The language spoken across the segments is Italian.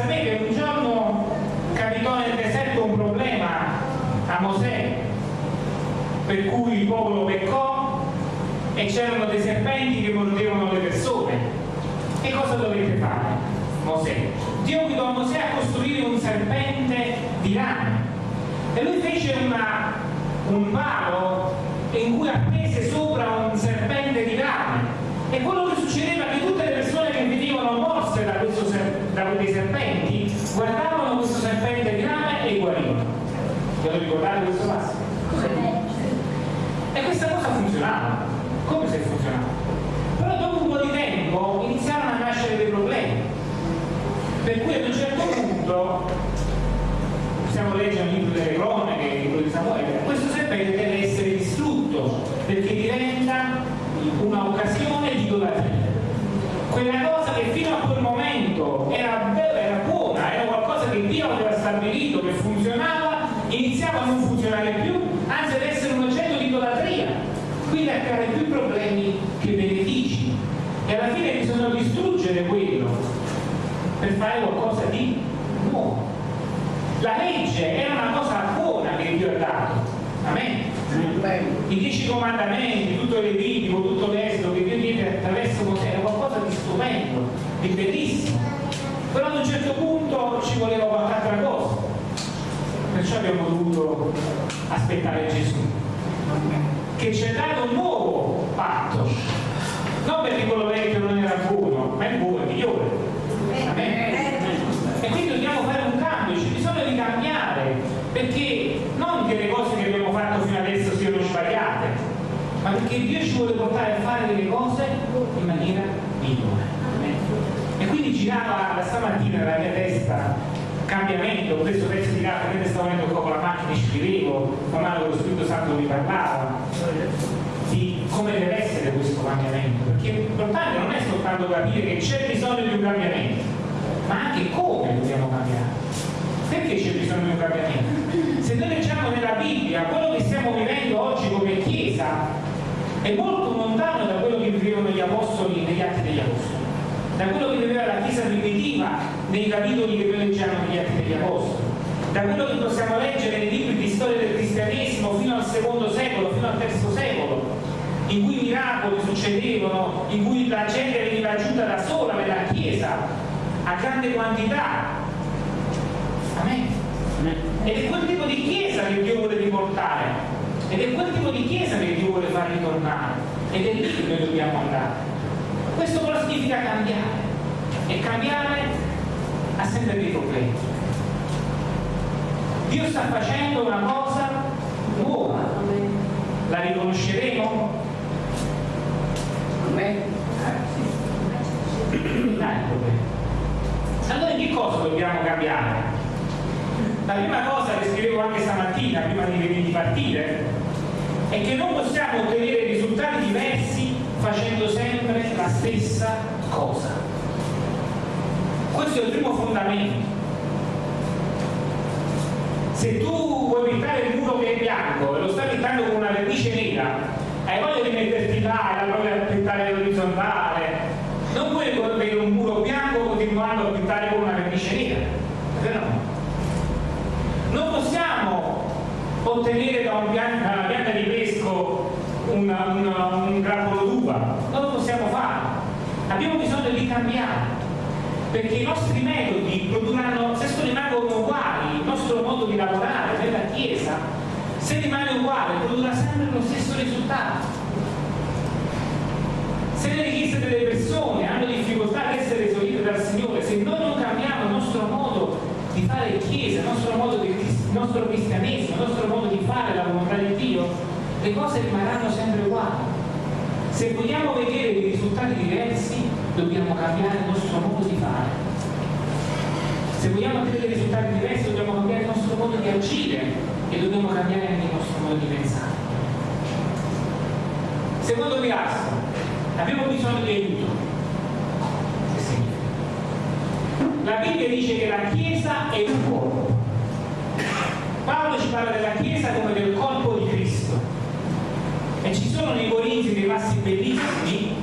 Sapete, un giorno capitò nel deserto un problema a Mosè, per cui il popolo peccò e c'erano dei serpenti che mordevano le persone. E cosa dovete fare? Mosè. Dio guidò Mosè a costruire un serpente di rame. E lui fece una, un palo in cui appese sopra un serpente di rame. E quello che succedeva che tutte le persone che venivano morse da, questo ser- da quei serpenti guardavano questo serpente di rame e guarivano. Vi lo ricordate questo passo? E questa cosa funzionava. Come se funzionava? Però dopo un po' di tempo iniziarono a nascere dei problemi. Per cui ad un certo punto, possiamo leggere il libro delle cronache, il libro di Samuele, questo serpente deve essere distrutto perché diventa un'occasione di idolatria. Quella cosa che fino a quel momento era, era buona, era qualcosa che Dio aveva stabilito, che funzionava, iniziava a non funzionare più, anzi ad essere un oggetto di idolatria, quindi a creare più problemi che benefici. E alla fine bisogna distruggere quello per fare qualcosa di nuovo. La legge era una cosa buona che Dio ha dato. Amen. I dieci comandamenti, tutto il Levitico, tutto l'esodo che Dio diede attraverso Mosè era qualcosa di stupendo, di bellissimo. Però ad un certo punto ci voleva qualche altra cosa. Perciò abbiamo dovuto aspettare Gesù, che ci ha dato un nuovo patto. Non perché quello vecchio non era buono, ma è buono, è migliore. E quindi dobbiamo fare un cambio, c'è bisogno di cambiare, perché non che le cose che abbiamo fatto fino adesso siano sbagliate, ma perché Dio ci vuole portare a fare delle cose in maniera migliore. E quindi girava stamattina nella mia testa cambiamento, preso pezzi di carta, mentre stavo venendo qua con la macchina e scrivevo, man mano che lo Spirito Santo mi parlava di come deve questo cambiamento, perché l'importante non è soltanto capire che c'è bisogno di un cambiamento, ma anche come dobbiamo cambiare. Perché c'è bisogno di un cambiamento? Se noi leggiamo nella Bibbia quello che stiamo vivendo oggi come Chiesa è molto lontano da quello che vivevano gli apostoli negli atti degli apostoli, da quello che viveva la Chiesa primitiva nei capitoli che noi leggiamo negli atti degli apostoli, da quello che possiamo leggere nei libri di storia del cristianesimo fino al secondo secolo, fino al terzo secolo, in cui miracoli succedevano, in cui la gente veniva aggiunta da sola nella Chiesa a grande quantità. Amen. Ed è quel tipo di Chiesa che Dio vuole riportare, ed è quel tipo di Chiesa che Dio vuole far ritornare, ed è lì che noi dobbiamo andare. Questo però significa cambiare, e cambiare ha sempre dei problemi. Dio sta facendo una cosa nuova, la riconosceremo? Problema. Allora che cosa dobbiamo cambiare? La prima cosa che scrivevo anche stamattina, prima di, di partire, è che non possiamo ottenere risultati diversi facendo sempre la stessa cosa. Questo è il primo fondamento. Se tu vuoi pintare il muro che è bianco e lo stai pintando con una vernice nera, hai voglia di metterti là e la voglia di pintare l'orizzontale, non puoi avere un muro bianco continuando a pintare con una vernice nera, vero? Non possiamo ottenere da, un pianta, da una pianta di pesco una, una, un grappolo d'uva, non lo possiamo fare, abbiamo bisogno di cambiare perché i nostri metodi produrranno, se rimangono uguali, il nostro modo di lavorare nella Chiesa, se rimane uguale, produrrà sempre lo stesso risultato. Se le richieste delle persone hanno difficoltà ad essere esaudite dal Signore, se noi non cambiamo il nostro modo di fare Chiesa, il nostro modo di il nostro cristianesimo, il nostro modo di fare la volontà di Dio, le cose rimarranno sempre uguali. Se vogliamo vedere dei risultati diversi, dobbiamo cambiare il nostro modo di fare. Se vogliamo ottenere risultati diversi, dobbiamo cambiare il nostro modo di agire e dobbiamo cambiare anche il nostro modo di pensare. Secondo pilastro, abbiamo bisogno di aiuto. La Bibbia dice che la Chiesa è un corpo. Paolo ci parla della Chiesa come del corpo di Cristo e ci sono nei Corinzi dei passi bellissimi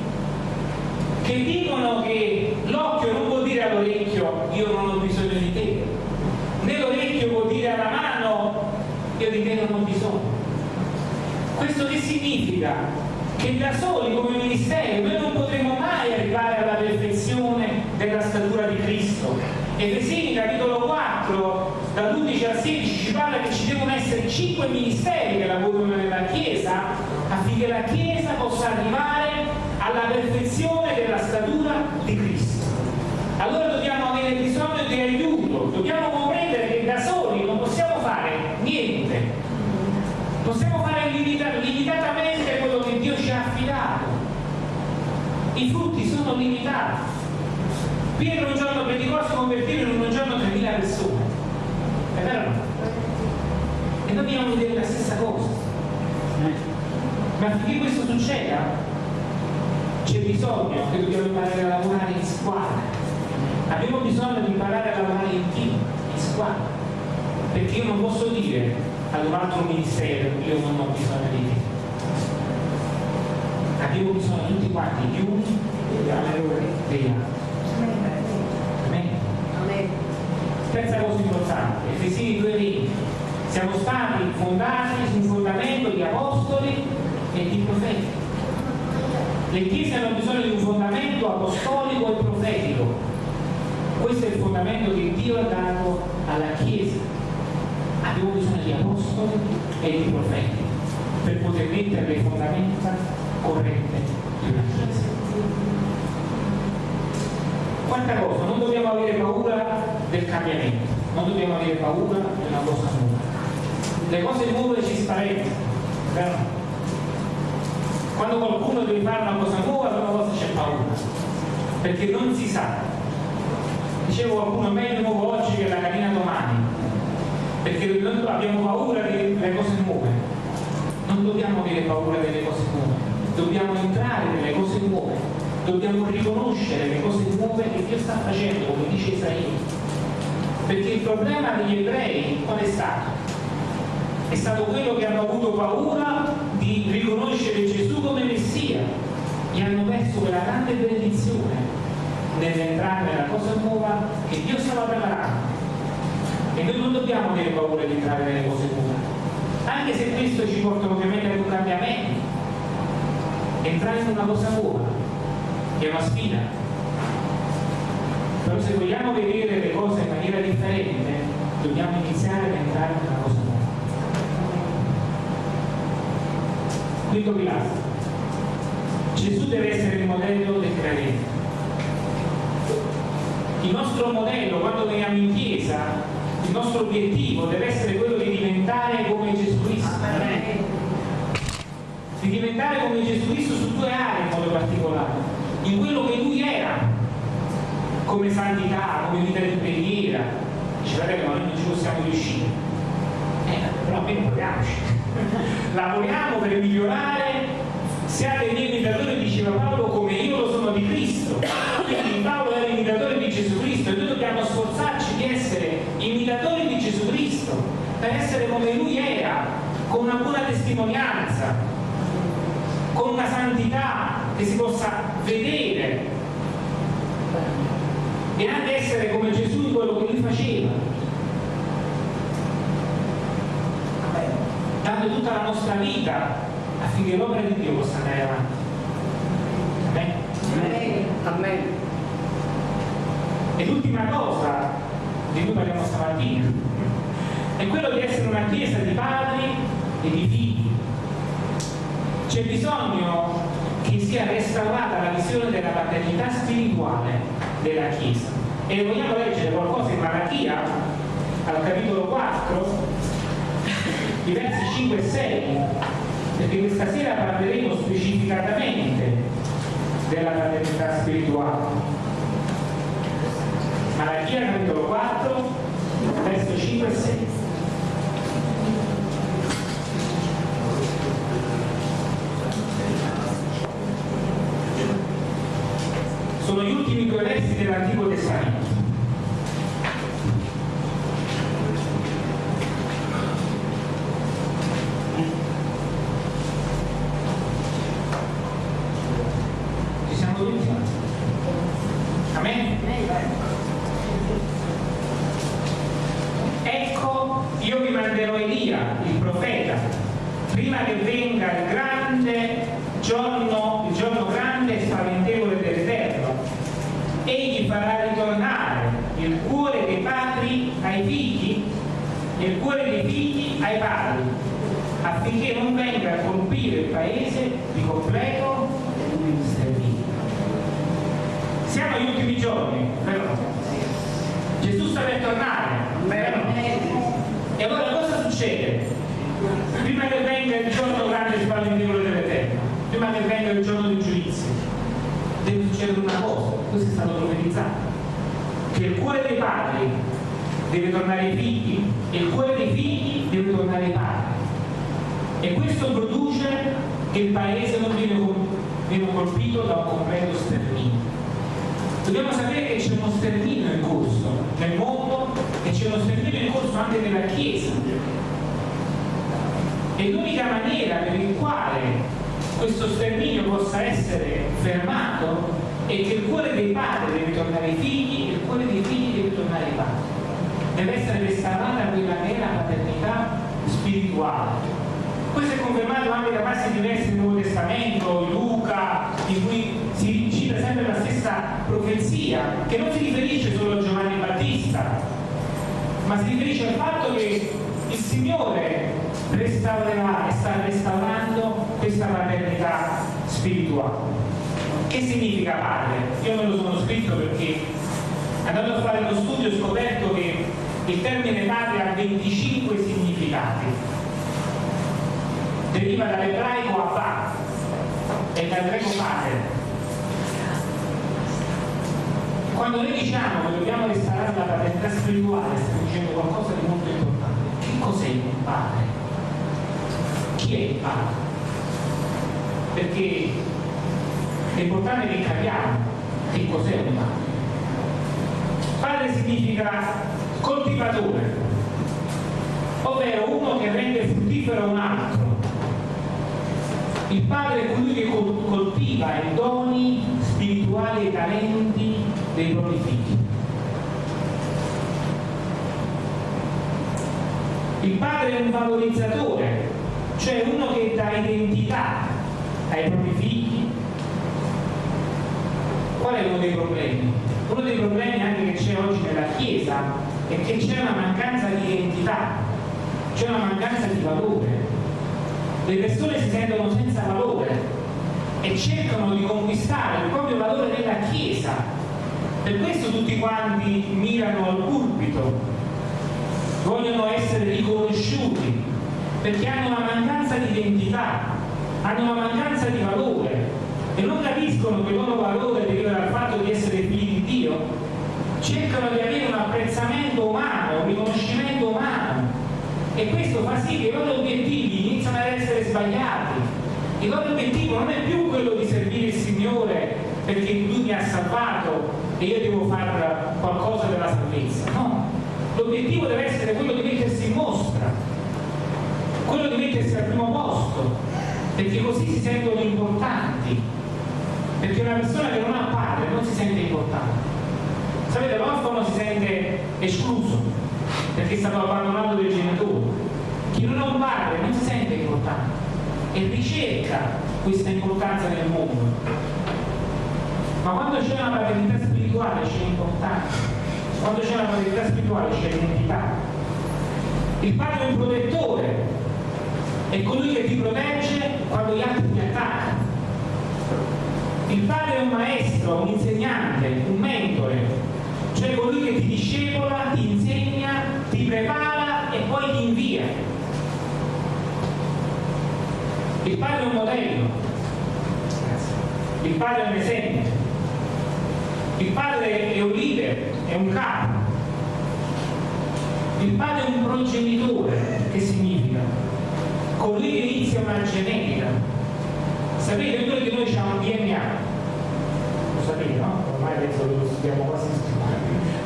che dicono che l'occhio non vuol dire all'orecchio io non ho bisogno di te, né l'orecchio vuol dire alla mano io di te non bisogno. Questo che significa? Che da soli come ministero noi non potremo mai arrivare alla perfezione della statura di Cristo. Efesini capitolo 4 dall'11 al 16 ci parla che ci devono essere cinque ministeri che lavorano nella Chiesa affinché la Chiesa possa arrivare alla perfezione della statura di Cristo. Allora dobbiamo avere bisogno di aiuto, dobbiamo comprendere che da soli non possiamo fare niente, possiamo fare limitatamente quello che Dio ci ha affidato. I frutti sono limitati. Pietro un giorno predicò si convertirono in un giorno 3.000 persone. È vero? E dobbiamo vedere la stessa cosa. Ma affinché questo succeda c'è bisogno che dobbiamo imparare a lavorare in squadra. Abbiamo bisogno di imparare a lavorare in team, in squadra. Perché io non posso dire ad un altro ministero io non ho bisogno di te. Abbiamo bisogno tutti quanti gli uni degli altri. Terza cosa importante, Efesini 2.20. Siamo stati fondati su un fondamento di apostoli e di profeti. Le chiese hanno bisogno di un fondamento apostolico e profetico. Questo è il fondamento che Dio ha dato alla Chiesa. Abbiamo bisogno di apostoli e di profeti per poter mettere le fondamenta corrette di una Chiesa. Quarta cosa, non dobbiamo avere paura del cambiamento, non dobbiamo avere paura di una cosa nuova. Le cose nuove ci spaventano, vero? Quando qualcuno deve fare una cosa nuova, una cosa c'è paura, perché non si sa. Dicevo qualcuno, meglio nuovo oggi che la carina domani, perché noi abbiamo paura delle cose nuove. Non dobbiamo avere paura delle cose nuove, dobbiamo entrare nelle cose nuove, dobbiamo riconoscere le cose nuove che Dio sta facendo, come dice Isaia. Perché il problema degli ebrei qual è stato? È stato quello che hanno avuto paura di riconoscere Gesù come Messia e hanno perso quella grande benedizione nell'entrare nella cosa nuova che Dio stava preparando. E noi non dobbiamo avere paura di entrare nelle cose nuove, anche se questo ci porta ovviamente ad un cambiamento. Entrare in una cosa nuova è una sfida. Però se vogliamo vedere le cose in maniera differente, dobbiamo iniziare ad entrare in una cosa nuova. Quinto pilastro. Gesù deve essere il modello del credente. Il nostro modello, quando veniamo in chiesa, nostro obiettivo deve essere quello di diventare come Gesù Cristo. Di diventare come Gesù Cristo su due aree in modo particolare. In quello che lui era, come santità, come vita di preghiera. Dice, fratello, ma noi non ci possiamo riuscire. Eh, però almeno proviamoci lavoriamo per migliorare siate miei imitatori diceva Paolo come io lo sono di Cristo quindi Paolo era imitatore di Gesù Cristo e noi dobbiamo sforzarci di essere imitatori di Gesù Cristo per essere come lui era, con una buona testimonianza, con una santità che si possa vedere e anche essere come Gesù in quello che lui faceva. Dando tutta la nostra vita affinché l'opera di Dio possa andare avanti. Amen. Amen. Amen. E l'ultima cosa di cui parliamo stamattina è quello di essere una chiesa di padri e di figli. C'è bisogno che sia restaurata la visione della paternità spirituale della Chiesa. E vogliamo leggere qualcosa in Malachia, al capitolo 4, i versi 5 e 6, perché questa sera parleremo specificatamente della paternità spirituale. Malachia capitolo 4, verso 5 e 6. Sono gli ultimi due versi dell'Antico Testamento. Ci siamo tutti? Amen? Ecco, io vi manderò Elia, il profeta, prima che venga il grande giorno, il giorno grande e spaventevole dell'Eterno. Egli farà ritornare il cuore dei padri ai figli e il cuore dei figli ai padri, affinché non venga a colpire il paese di completo sterminio. Siamo agli ultimi giorni, vero? Gesù sta per tornare, vero? E allora cosa succede? Prima che venga il giorno grande e spaventevole dell'Eterno, prima che venga il giorno del giudizio, deve succedere una cosa, questo è stato profetizzato, che il cuore dei padri deve tornare ai figli e il cuore dei figli deve tornare ai padri. E questo produce che il paese non viene colpito da un completo sterminio. Dobbiamo sapere che c'è uno sterminio in corso nel mondo e c'è uno sterminio in corso anche nella Chiesa. E l'unica maniera per il quale questo sterminio possa essere fermato è che il cuore dei padri deve tornare ai figli e il cuore dei figli deve tornare ai padri. Deve essere restaurata quella la paternità spirituale. Questo è confermato anche da passi diversi del Nuovo Testamento, Luca, in cui si cita sempre la stessa profezia, che non si riferisce solo a Giovanni Battista, ma si riferisce al fatto che il Signore restaurerà e sta restaurando questa paternità spirituale. Che significa padre? Io me lo sono scritto perché andando a fare uno studio ho scoperto che il termine padre ha 25 significati. Deriva dall'ebraico Abba e dal greco padre. Quando noi diciamo che dobbiamo restaurare la paternità spirituale, stiamo dicendo qualcosa di molto importante. Che cos'è un padre? Chi è il padre? Perché importante che capiamo che cos'è un padre. Padre significa coltivatore, ovvero uno che rende fruttifero un altro. Il padre è colui che col- coltiva i doni spirituali e talenti dei propri figli. Il padre è un valorizzatore, cioè uno che dà identità ai propri figli. Qual è uno dei problemi? Uno dei problemi anche che c'è oggi nella Chiesa è che c'è una mancanza di identità, c'è una mancanza di valore. Le persone si sentono senza valore e cercano di conquistare il proprio valore nella Chiesa. Per questo tutti quanti mirano al pulpito, vogliono essere riconosciuti, perché hanno una mancanza di identità, hanno una mancanza di valore e non capiscono che il loro valore deriva dal fatto di essere figli di Dio, cercano di avere un apprezzamento umano, un riconoscimento umano e questo fa sì che i loro obiettivi iniziano ad essere sbagliati. Il loro obiettivo non è più quello di servire il Signore perché Lui mi ha salvato e io devo fare qualcosa della salvezza, no. L'obiettivo deve essere quello di mettersi in mostra, quello di mettersi al primo posto, perché così si sentono importanti, perché una persona che non ha padre non si sente importante. Sapete, l'orfano si sente escluso, perché è stato abbandonato dai genitori. Chi non ha un padre non si sente importante e ricerca questa importanza nel mondo. Ma quando c'è una paternità spirituale c'è importanza, quando c'è una paternità spirituale c'è l'identità. Il padre è un protettore, è colui che ti protegge quando gli altri ti attaccano. Il padre è un maestro, un insegnante, un mentore, cioè colui che ti discepola, ti insegna, ti prepara e poi ti invia. Il padre è un modello, il padre è un esempio, il padre è un leader, è un capo, il padre è un progenitore, che significa? Colui che inizia una genetica. Sapete, ognuno di noi un DNA, no? Ormai penso che lo studiamo quasi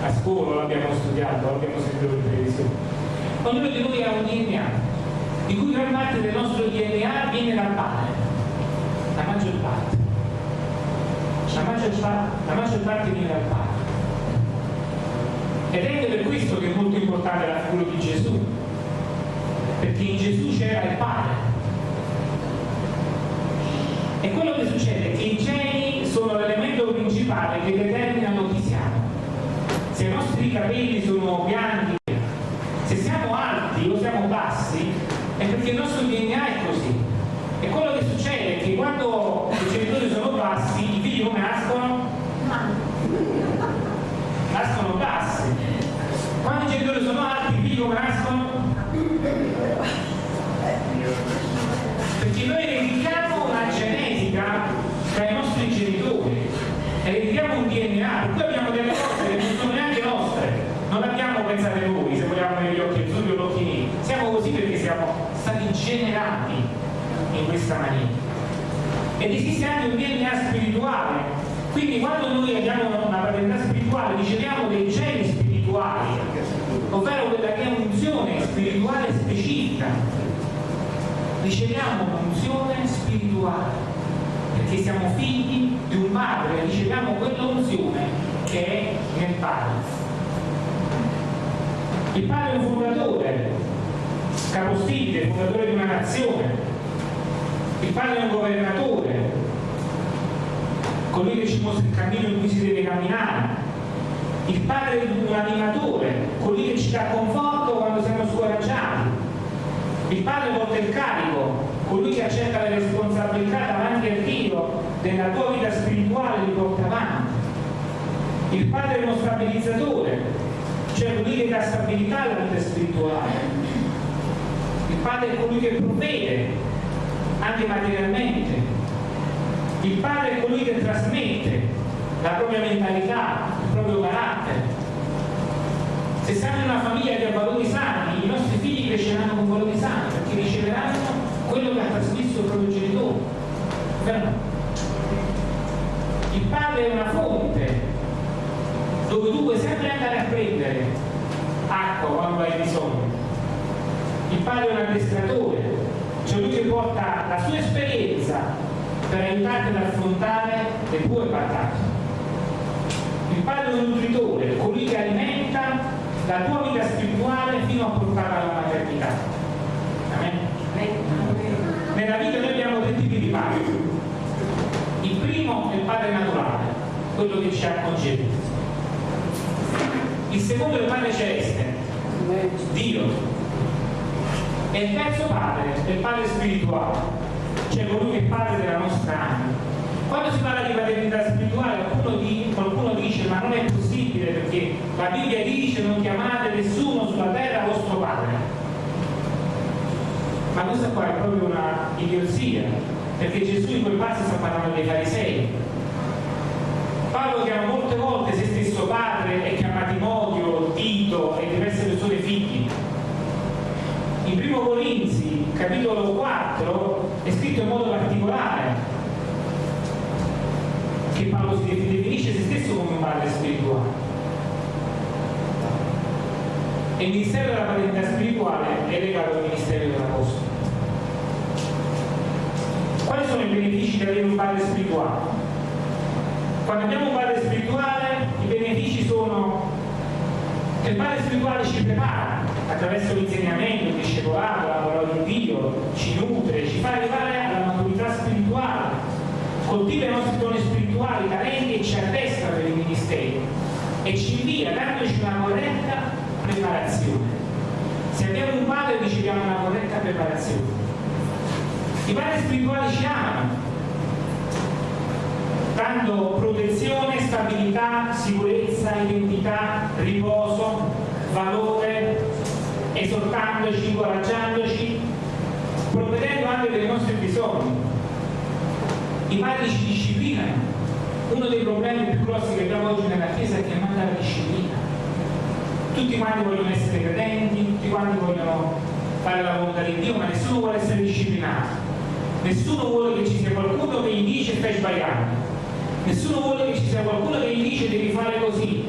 a scuola, l'abbiamo studiato, l'abbiamo sentito in televisione. Ognuno di noi ha un DNA, di cui gran parte del nostro DNA viene dal padre, la maggior parte. La maggior, parte, la maggior parte viene dal padre. Ed è per questo che è molto importante la figura di Gesù, perché in Gesù c'era il Padre. E quello che succede principale che determinano chi siamo. Se i nostri capelli sono bianchi, se siamo alti o siamo bassi, è perché il nostro DNA è così. E quello che succede è che quando i genitori sono bassi, i figli come nascono? Nascono bassi. Quando i genitori sono alti, i figli come nascono? Perché noi in questa maniera. Ed esiste anche un DNA spirituale, quindi quando noi abbiamo una paternità spirituale riceviamo dei geni spirituali, ovvero quella che è un'unzione spirituale specifica. Riceviamo un'unzione spirituale, perché siamo figli di un padre, riceviamo quell'unzione che è nel padre. Il padre è un fondatore, capostipite, fondatore di una nazione. Il padre è un governatore, colui che ci mostra il cammino in cui si deve camminare. Il padre è un animatore, colui che ci dà conforto quando siamo scoraggiati. Il padre porta il carico, colui che accetta le responsabilità davanti a Dio della tua vita spirituale li porta avanti. Il padre è uno stabilizzatore, cioè colui che dà stabilità alla vita spirituale. Il padre è colui che provvede, anche materialmente. Il padre è colui che trasmette la propria mentalità, il proprio carattere. Se siamo in una famiglia che ha valori sani, i nostri figli cresceranno con valori sani, perché riceveranno quello che ha trasmesso il proprio genitore. Il padre è una fonte dove tu puoi sempre andare a prendere acqua quando hai bisogno. Il padre è un addestratore, cioè lui che porta la sua esperienza per aiutarti ad affrontare le tue battaglie. Il padre nutritore, colui che alimenta la tua vita spirituale fino a portarla alla maternità. Amen? Nella vita noi abbiamo tre tipi di padre. Il primo è il padre naturale, quello che ci ha concepito. Il secondo è il padre celeste, Dio. E il terzo padre è il padre spirituale, cioè colui che è padre della nostra anima. Quando si parla di paternità spirituale qualcuno, di, qualcuno, dice ma non è possibile perché la Bibbia dice non chiamate nessuno sulla terra vostro padre. Ma questa qua è proprio una idiosia, perché Gesù in quel passo sta parlando dei farisei. Paolo chiama molte volte se stesso padre e chiama Timoteo, Tito e diverse persone figli. In primo Corinzi, capitolo 4, è scritto in modo particolare che Paolo si definisce se stesso come un padre spirituale. E il ministero della paternità spirituale è legato al ministero dell'Apostolo. Quali sono i benefici di avere un padre spirituale? Quando abbiamo un padre spirituale, i benefici sono che il padre spirituale ci prepara attraverso l'insegnamento, il discepolato, la parola di Dio, ci nutre, ci fa arrivare alla maturità spirituale, coltiva i nostri doni spirituali, talenti e ci attesta per i ministeri e ci invia dandoci una corretta preparazione. Se abbiamo un padre riceviamo una corretta preparazione. I padri spirituali ci amano, dando protezione, stabilità, sicurezza, identità, riposo, valore, esortandoci, incoraggiandoci, provvedendo anche per i nostri bisogni. I padri ci disciplinano. Uno dei problemi più grossi che abbiamo oggi nella Chiesa è che manca la disciplina. Tutti quanti vogliono essere credenti, tutti quanti vogliono fare la volontà di Dio, ma nessuno vuole essere disciplinato. Nessuno vuole che ci sia qualcuno che gli dice stai sbagliando. Nessuno vuole che ci sia qualcuno che gli dice devi fare così.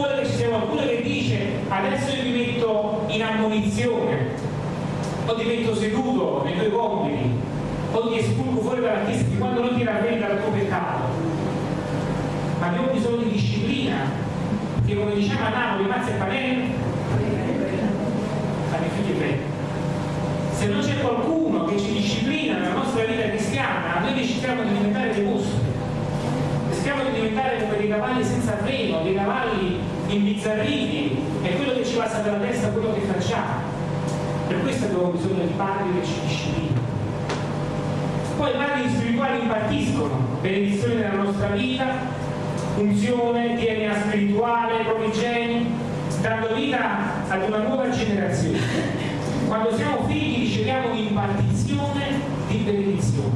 Vuole che ci sia qualcuno che dice adesso io ti metto in ammonizione, o ti metto seduto nei tuoi compiti, o ti espulgo fuori dalla chiesa di quando non ti ravvedi dal tuo peccato. Ma abbiamo bisogno di disciplina, che come diciamo a Napoli, mazza e fanno i figli bene. Se non c'è qualcuno che ci disciplina nella nostra vita cristiana, noi rischiamo di diventare dei mostri rischiamo di diventare come dei cavalli senza freno, dei cavalli imbizzarriti, è quello che ci passa dalla testa quello che facciamo. Per questo abbiamo bisogno di padri che ci disciplinano. Poi i padri spirituali impartiscono benedizioni nella nostra vita, funzione, DNA spirituale, promigeni, dando vita ad una nuova generazione. Quando siamo figli riceviamo un'impartizione di benedizione,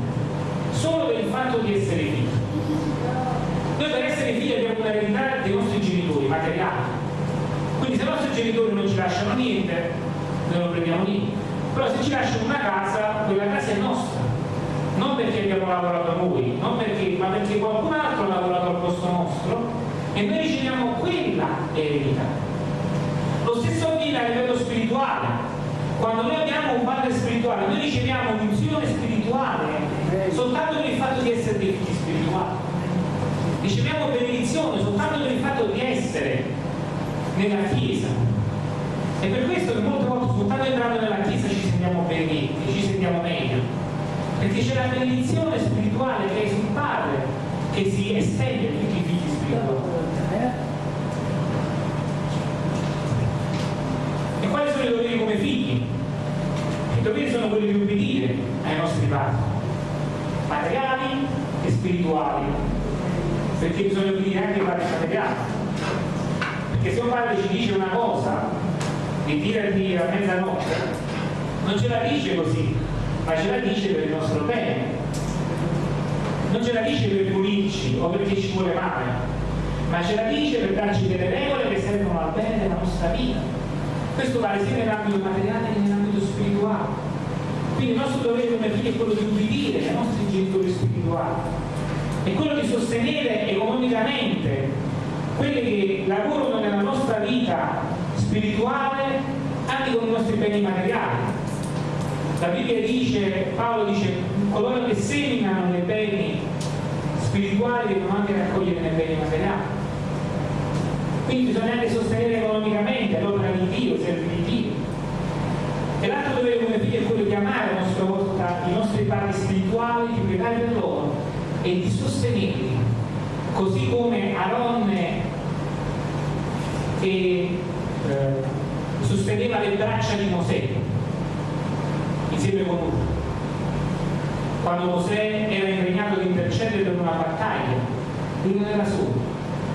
solo per il fatto di essere figli. Noi per essere figli abbiamo un'eredità dei nostri materiali. Quindi se i nostri genitori non ci lasciano niente, noi non prendiamo niente. Però se ci lasciano una casa, quella casa è nostra. Non perché abbiamo lavorato noi, perché, ma perché qualcun altro ha lavorato al posto nostro e noi riceviamo quella eredità. Lo stesso avviene a livello spirituale. Quando noi abbiamo un padre spirituale, noi riceviamo un'unzione spirituale soltanto per il fatto di essere dei figli spirituali riceviamo benedizione soltanto per il fatto di essere nella Chiesa. E per questo che molte volte soltanto entrando nella Chiesa ci sentiamo benedetti, ci sentiamo meglio. Perché c'è la benedizione spirituale che è sul Padre che si estende a tutti i figli spirituali. E quali sono i doveri come figli? I doveri sono quelli di obbedire ai nostri padri, materiali e spirituali perché bisogna dire anche fare materiale perché se un padre ci dice una cosa di tirarti a mezzanotte non ce la dice così ma ce la dice per il nostro bene. Non ce la dice per pulirci o perché ci vuole male ma ce la dice per darci delle regole che servono al bene della nostra vita. Questo vale sia nell'ambito materiale che nell'ambito spirituale. Quindi il nostro dovere come figli è quello di ubbidire ai nostri genitori spirituali è quello di sostenere economicamente quelli che lavorano nella nostra vita spirituale anche con i nostri beni materiali. La Bibbia dice, Paolo dice, coloro che seminano nei beni spirituali devono anche raccogliere nei beni materiali. Quindi bisogna anche sostenere economicamente l'opera di Dio, serve di Dio. E l'altro dovere come figlio è quello di amare a nostra volta i nostri padri spirituali, di pregare per loro e di sostenerli, così come Aronne che eh, sosteneva le braccia di Mosè insieme con lui. Quando Mosè era impegnato ad intercedere per una battaglia, lui non era solo,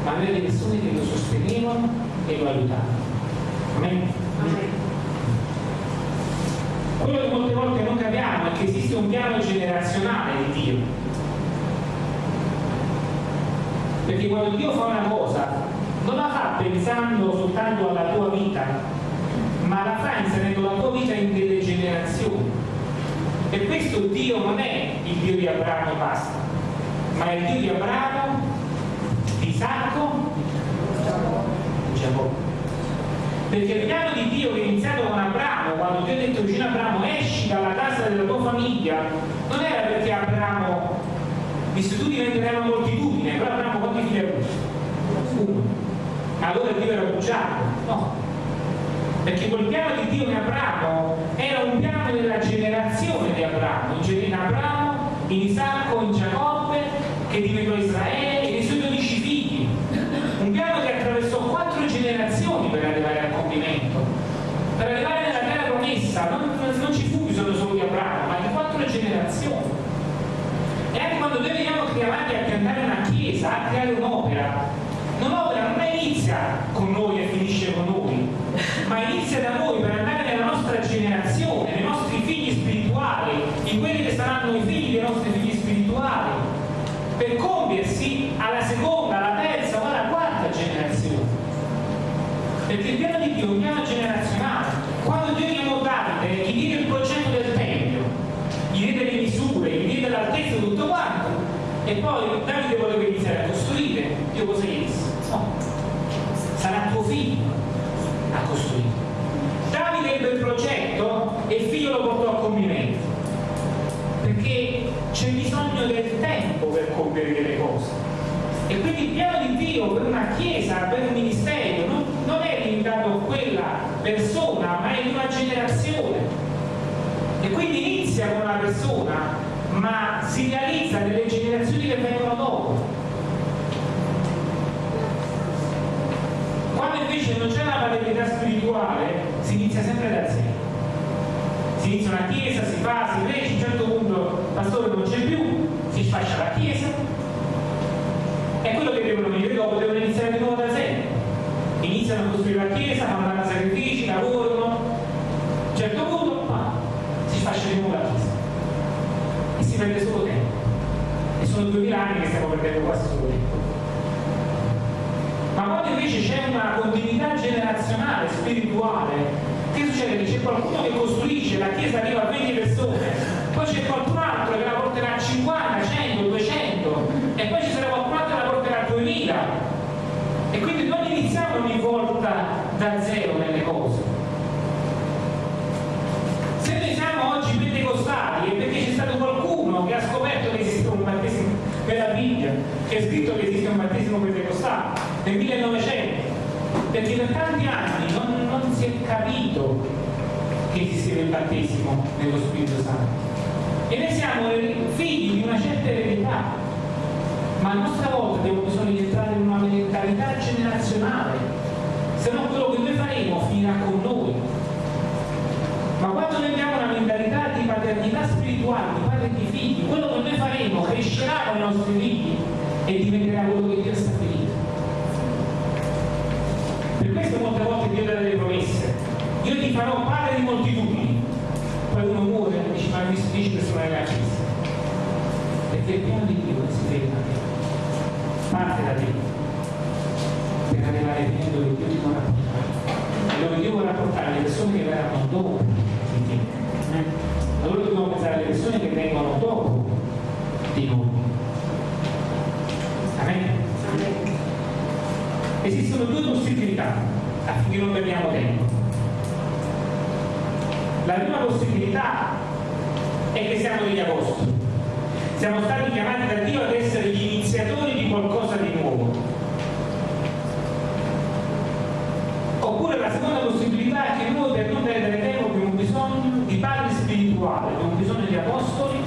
ma aveva le persone che lo sostenevano e lo aiutavano. Amen? Amen. Quello che molte volte non capiamo è che esiste un piano generazionale di Dio perché quando Dio fa una cosa non la fa pensando soltanto alla tua vita ma la fa inserendo la tua vita in delle generazioni. Per questo Dio non è il Dio di Abramo e basta ma è il Dio di Abramo di Isacco e Giacobbe. Perché il piano di Dio che è iniziato con Abramo, quando Dio ha detto vicino Abramo esci dalla casa della tua famiglia, non era perché Abramo, visto tu diventerai una moltitudine, però Abramo quanti figli ha avuto? Uno. Allora Dio era bugiardo? No. Perché quel piano di Dio in Abramo era un piano della generazione di Abramo, in Abramo, in Isacco, in Giacobbe, che diventò Israele e dei suoi dodici figli. Un piano che attraversò quattro generazioni per arrivare al compimento. Per arrivare nella terra promessa non, non ci fu bisogno solo di Abramo, ma di quattro generazioni. E anche quando noi veniamo chiamati a piantare una chiesa, a creare un'opera, un'opera non inizia con noi e finisce con noi, ma inizia da noi per andare nella nostra generazione, nei nostri figli spirituali, in quelli che saranno i figli dei nostri figli spirituali, per compiersi alla seconda, alla terza o alla quarta generazione. Perché il piano di Dio è un piano generazionale. Quando Dio chiamò Davide, gli diede il progetto del Tempio, gli diede le misure, gli diede l'altezza di tutto quanto, e poi Davide voleva iniziare a costruire, Dio cosa gli disse? Tempo per compiere delle cose. E quindi il piano di Dio per una chiesa, per un ministero, non, non è limitato a quella persona, ma è di una generazione. E quindi inizia con una persona, ma si realizza nelle generazioni che vengono dopo. Quando invece non c'è una paternità spirituale, si inizia sempre da zero si inizia una chiesa, si fa, si cresce, a un certo punto il pastore non c'è più, si sfascia la chiesa e quello che devono venire dopo devono iniziare di nuovo da zero. Iniziano a costruire la chiesa, fanno sacrifici, lavorano, a un certo punto ma, si sfascia di nuovo la chiesa e si perde solo tempo. E sono duemila anni che stiamo perdendo quasi solo tempo. Ma quando invece c'è una continuità generazionale, spirituale, che succede? Che c'è qualcuno che costruisce, la chiesa arriva a 20 persone, poi c'è qualcun altro che la porterà a 50, 100, 200 e poi ci sarà qualcun altro che la porterà a 2000 quindi non iniziamo ogni volta da zero nelle cose. Se noi siamo oggi pentecostali è perché c'è stato qualcuno che ha scoperto che esiste un battesimo Bibbia che è scritto che esiste un battesimo pentecostale nel 1900 perché per tanti anni non, non si è capito che esisteva il battesimo nello Spirito Santo. E noi siamo figli di una certa eredità, ma a nostra volta abbiamo bisogno di entrare in una mentalità generazionale, se no quello che noi faremo finirà con noi. Ma quando noi abbiamo una mentalità di paternità spirituale, di padre e di figli, quello che noi faremo crescerà con i nostri figli e diventerà quello che Dio ha stabilito. Per questo molte volte Dio dà delle promesse. Io ti farò padre di moltitudini. Poi uno muore e dice ma mi 10 persone nella chiesa. Perché il piano di Dio si ferma. Parte da te. Per arrivare fino dove Dio ti vuole portare. E dove Dio vuole portare le persone che verranno dopo di te. Allora dobbiamo pensare alle persone che vengono dopo di noi. Amen. Esistono due possibilità affinché non perdiamo tempo. La prima possibilità è che siamo degli apostoli. Siamo stati chiamati da Dio ad essere gli iniziatori di qualcosa di nuovo. Oppure la seconda possibilità è che noi per non perdere tempo abbiamo bisogno di padri spirituali, abbiamo bisogno di apostoli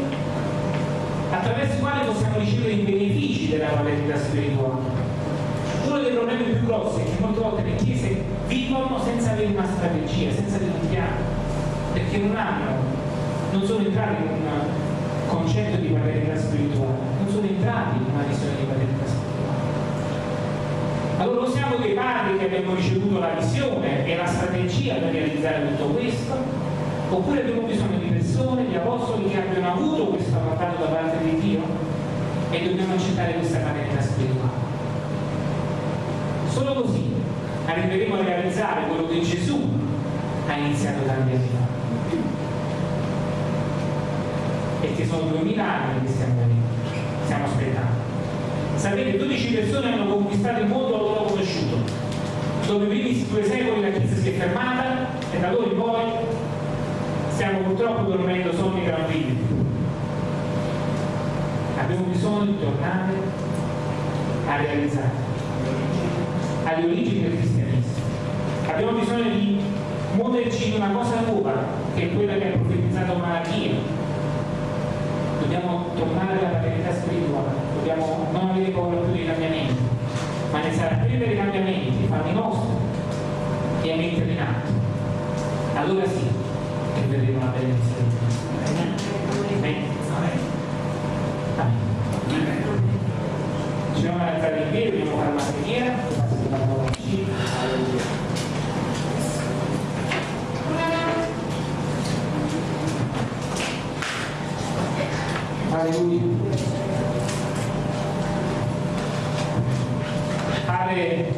attraverso i quali possiamo ricevere i benefici della paternità spirituale uno dei problemi più grossi è che molte volte le chiese vivono senza avere una strategia, senza avere un piano, perché non hanno, non sono entrati in un concetto di paternità spirituale, non sono entrati in una visione di paternità spirituale. Allora siamo dei padri che abbiamo ricevuto la visione e la strategia per realizzare tutto questo, oppure abbiamo bisogno di persone, di apostoli che abbiano avuto questo mandato da parte di Dio e dobbiamo accettare questa paternità spirituale. Solo così arriveremo a realizzare quello che Gesù ha iniziato tanti anni fa. E che sono duemila anni che stiamo venendo, stiamo aspettando. Sapete, 12 persone hanno conquistato il mondo, l'hanno conosciuto. dove i primi due secoli la Chiesa si è fermata e da allora in poi stiamo purtroppo dormendo sonni tranquilli. Abbiamo bisogno di tornare a realizzare alle origini del cristianesimo. Abbiamo bisogno di muoverci in una cosa nuova, che è quella che ha profetizzato Malachia. Dobbiamo tornare alla paternità spirituale, dobbiamo non avere paura più dei cambiamenti, ma iniziare a prendere i cambiamenti, farli nostri e a metterli in atto. Allora sì che vedremo la benedizione. Amen. Amen. Ci siamo alzati in piedi, dobbiamo fare una preghiera. Alleluia. Padre,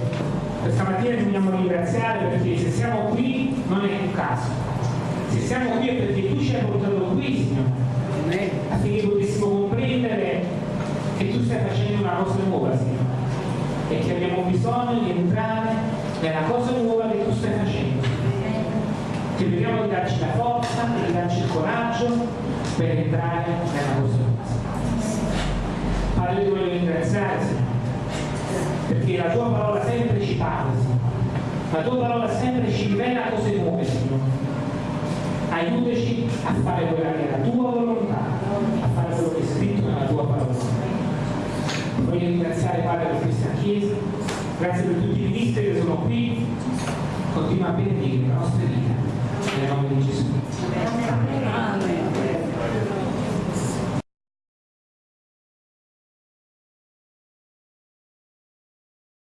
questa mattina ti vogliamo ringraziare perché se siamo qui non è un caso. Se siamo qui è perché tu ci hai portato qui, Signore, affinché potessimo comprendere che tu stai facendo una cosa nuova, Signore, e che abbiamo bisogno di entrare nella cosa nuova che tu stai facendo. Ti preghiamo di darci la forza, di darci il coraggio per entrare nella cosa nuova. Padre, ti voglio ringraziare, Signore, perché la tua parola sempre ci parla, Signore. La tua parola sempre ci rivela cose nuove, Signore. Aiutaci a fare quella che è la tua volontà, a fare quello che è scritto nella tua parola. Voglio ringraziare Padre per questa Chiesa, grazie per tutti i ministri che sono qui, continua a benedire la nostra vita, nel nome di Gesù.